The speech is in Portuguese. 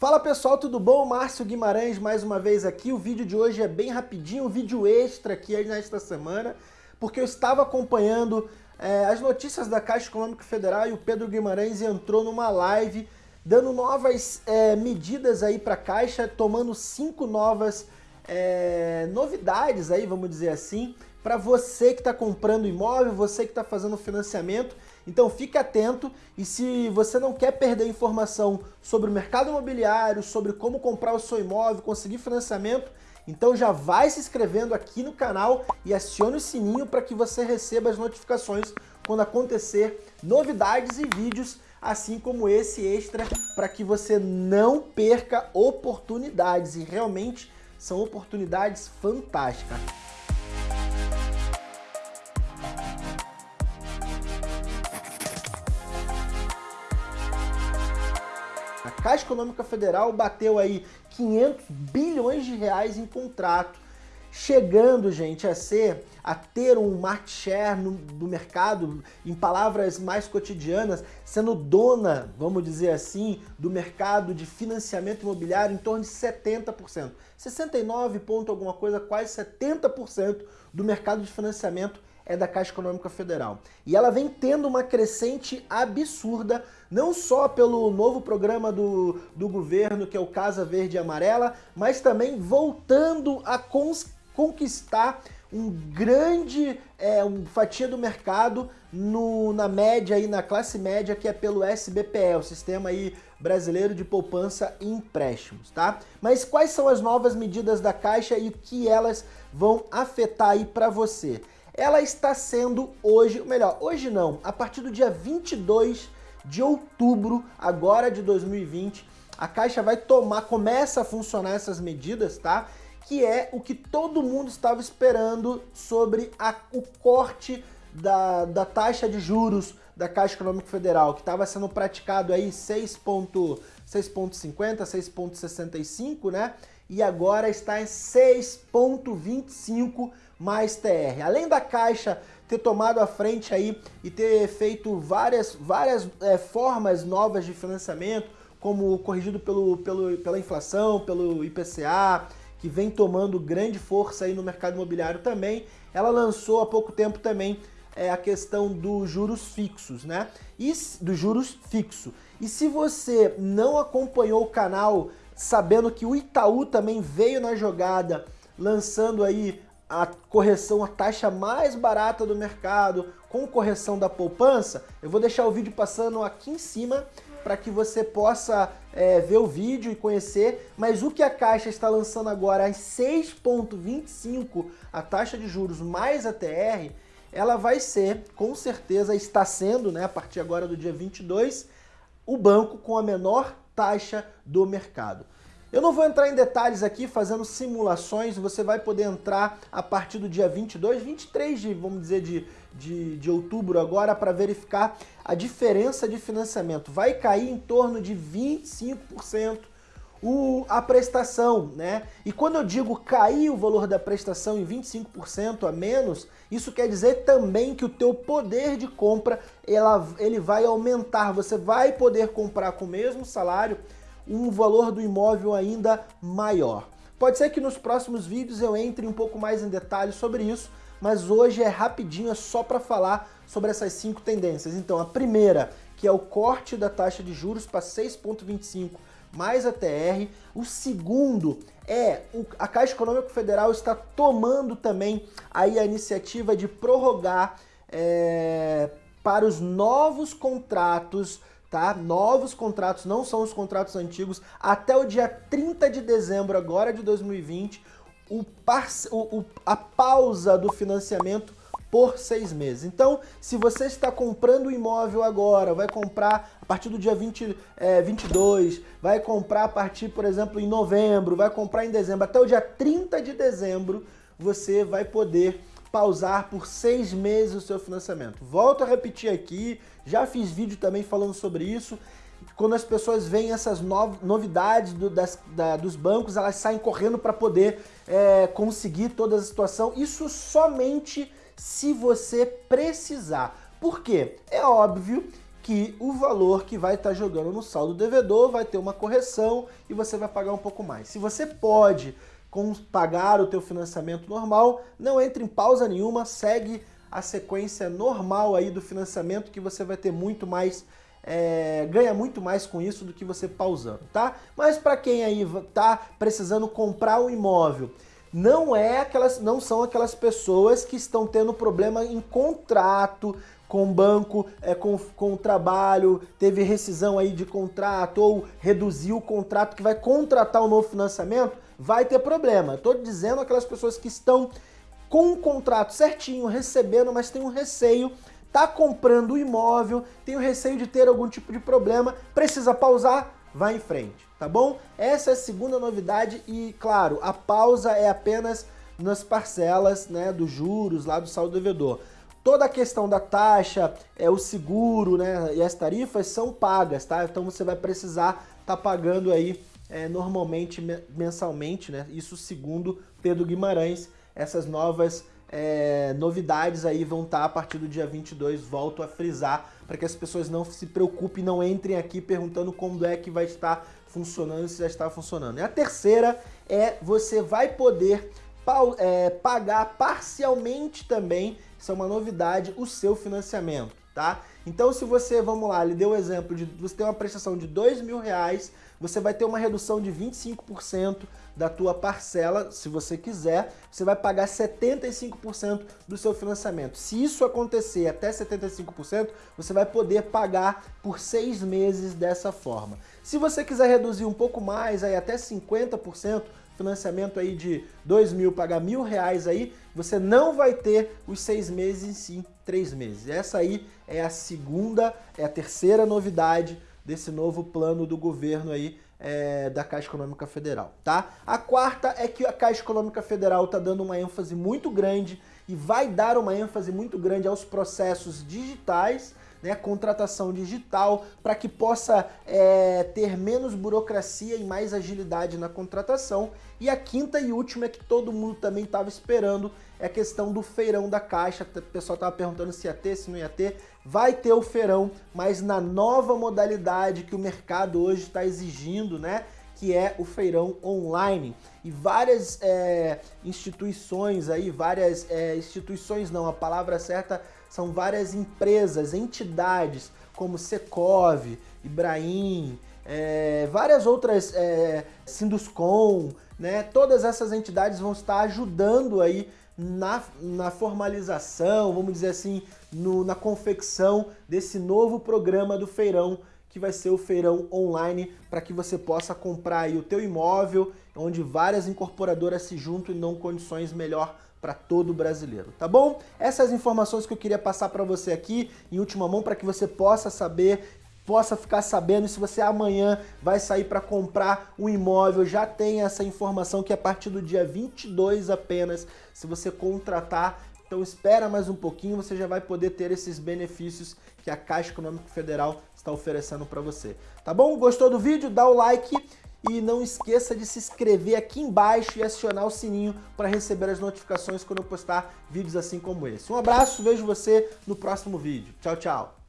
Fala pessoal, tudo bom? Márcio Guimarães mais uma vez aqui. O vídeo de hoje é bem rapidinho, um vídeo extra aqui nesta semana, porque eu estava acompanhando é, as notícias da Caixa Econômica Federal e o Pedro Guimarães entrou numa live dando novas é, medidas aí para a Caixa, tomando cinco novas é, novidades aí, vamos dizer assim, para você que está comprando imóvel, você que está fazendo financiamento. Então fique atento e se você não quer perder informação sobre o mercado imobiliário, sobre como comprar o seu imóvel, conseguir financiamento, então já vai se inscrevendo aqui no canal e acione o sininho para que você receba as notificações quando acontecer novidades e vídeos assim como esse extra para que você não perca oportunidades e realmente são oportunidades fantásticas. A Caixa Econômica Federal bateu aí 500 bilhões de reais em contrato, chegando, gente, a ser, a ter um market share no, do mercado, em palavras mais cotidianas, sendo dona, vamos dizer assim, do mercado de financiamento imobiliário em torno de 70%. 69 ponto alguma coisa, quase 70% do mercado de financiamento é da Caixa Econômica Federal. E ela vem tendo uma crescente absurda, não só pelo novo programa do, do governo, que é o Casa Verde e Amarela, mas também voltando a conquistar um grande é, um fatia do mercado no, na média e na classe média que é pelo SBPE, o Sistema aí Brasileiro de Poupança e Empréstimos, tá? Mas quais são as novas medidas da Caixa e o que elas vão afetar aí para você? Ela está sendo hoje, melhor, hoje não, a partir do dia 22 de outubro, agora de 2020, a Caixa vai tomar, começa a funcionar essas medidas, tá? Que é o que todo mundo estava esperando sobre a, o corte da, da taxa de juros da Caixa Econômica Federal, que estava sendo praticado aí 6,50, 6,65, né? E agora está em 6,25 mais TR. Além da Caixa ter tomado a frente aí e ter feito várias, várias é, formas novas de financiamento, como corrigido pelo, pelo, pela inflação, pelo IPCA, que vem tomando grande força aí no mercado imobiliário também, ela lançou há pouco tempo também é, a questão dos juros fixos, né? E dos juros fixo. E se você não acompanhou o canal sabendo que o Itaú também veio na jogada, lançando aí a correção, a taxa mais barata do mercado, com correção da poupança, eu vou deixar o vídeo passando aqui em cima para que você possa é, ver o vídeo e conhecer, mas o que a Caixa está lançando agora às 6,25, a taxa de juros mais a TR, ela vai ser, com certeza está sendo, né, a partir agora do dia 22, o banco com a menor taxa do mercado. Eu não vou entrar em detalhes aqui fazendo simulações, você vai poder entrar a partir do dia 22, 23 de, vamos dizer, de, de, de outubro agora para verificar a diferença de financiamento. Vai cair em torno de 25% o, a prestação, né? E quando eu digo cair o valor da prestação em 25% a menos, isso quer dizer também que o teu poder de compra ela, ele vai aumentar. Você vai poder comprar com o mesmo salário um valor do imóvel ainda maior. Pode ser que nos próximos vídeos eu entre um pouco mais em detalhes sobre isso, mas hoje é rapidinho, é só para falar sobre essas cinco tendências. Então, a primeira, que é o corte da taxa de juros para 6,25 mais a TR. O segundo é o, a Caixa Econômica Federal está tomando também aí a iniciativa de prorrogar é, para os novos contratos tá? Novos contratos, não são os contratos antigos, até o dia 30 de dezembro agora de 2020, o, o, a pausa do financiamento por seis meses. Então, se você está comprando imóvel agora, vai comprar a partir do dia 20, é, 22, vai comprar a partir, por exemplo, em novembro, vai comprar em dezembro, até o dia 30 de dezembro, você vai poder pausar por seis meses o seu financiamento. Volto a repetir aqui, já fiz vídeo também falando sobre isso. Quando as pessoas veem essas novidades do, das, da, dos bancos, elas saem correndo para poder é, conseguir toda a situação. Isso somente se você precisar. Por quê? É óbvio que o valor que vai estar tá jogando no saldo devedor vai ter uma correção e você vai pagar um pouco mais. Se você pode pagar o teu financiamento normal, não entre em pausa nenhuma, segue a sequência normal aí do financiamento que você vai ter muito mais, é, ganha muito mais com isso do que você pausando, tá? Mas para quem aí tá precisando comprar um imóvel, não é aquelas, não são aquelas pessoas que estão tendo problema em contrato com o banco, é, com, com o trabalho, teve rescisão aí de contrato ou reduziu o contrato que vai contratar um novo financiamento, vai ter problema. Estou dizendo aquelas pessoas que estão com o contrato certinho, recebendo, mas tem um receio, tá comprando o imóvel, tem o receio de ter algum tipo de problema, precisa pausar, vai em frente, tá bom? Essa é a segunda novidade e, claro, a pausa é apenas nas parcelas né, dos juros lá do saldo devedor. Toda a questão da taxa, é o seguro né, e as tarifas são pagas, tá? Então você vai precisar estar tá pagando aí é, normalmente, mensalmente, né? Isso segundo Pedro Guimarães, essas novas é, novidades aí vão estar tá a partir do dia 22, volto a frisar, para que as pessoas não se preocupem, não entrem aqui perguntando como é que vai estar funcionando, se já está funcionando. E a terceira é você vai poder é, pagar parcialmente também, isso é uma novidade, o seu financiamento, tá? Então se você, vamos lá, ele deu o exemplo de você ter uma prestação de dois mil reais, você vai ter uma redução de 25% da tua parcela, se você quiser, você vai pagar 75% do seu financiamento. Se isso acontecer até 75%, você vai poder pagar por seis meses dessa forma. Se você quiser reduzir um pouco mais, aí até 50%, financiamento aí de dois mil, pagar mil reais aí, você não vai ter os seis meses em si, três meses. Essa aí é a segunda, é a terceira novidade desse novo plano do governo aí é, da Caixa Econômica Federal, tá? A quarta é que a Caixa Econômica Federal está dando uma ênfase muito grande e vai dar uma ênfase muito grande aos processos digitais, né, contratação digital, para que possa é, ter menos burocracia e mais agilidade na contratação. E a quinta e última é que todo mundo também estava esperando, é a questão do feirão da Caixa. O pessoal estava perguntando se ia ter, se não ia ter. Vai ter o feirão, mas na nova modalidade que o mercado hoje está exigindo, né? que é o feirão online. E várias é, instituições aí, várias é, instituições não, a palavra certa são várias empresas, entidades, como Secov, Ibrahim, é, várias outras, é, Sinduscom, né? Todas essas entidades vão estar ajudando aí na, na formalização, vamos dizer assim, no, na confecção desse novo programa do feirão que vai ser o feirão online para que você possa comprar aí o teu imóvel, onde várias incorporadoras se juntam e dão condições melhor para todo brasileiro, tá bom? Essas informações que eu queria passar para você aqui em última mão para que você possa saber possa ficar sabendo se você amanhã vai sair para comprar um imóvel, já tem essa informação que a partir do dia 22 apenas, se você contratar, então espera mais um pouquinho, você já vai poder ter esses benefícios que a Caixa Econômica Federal está oferecendo para você. Tá bom? Gostou do vídeo? Dá o like e não esqueça de se inscrever aqui embaixo e acionar o sininho para receber as notificações quando eu postar vídeos assim como esse. Um abraço, vejo você no próximo vídeo. Tchau, tchau!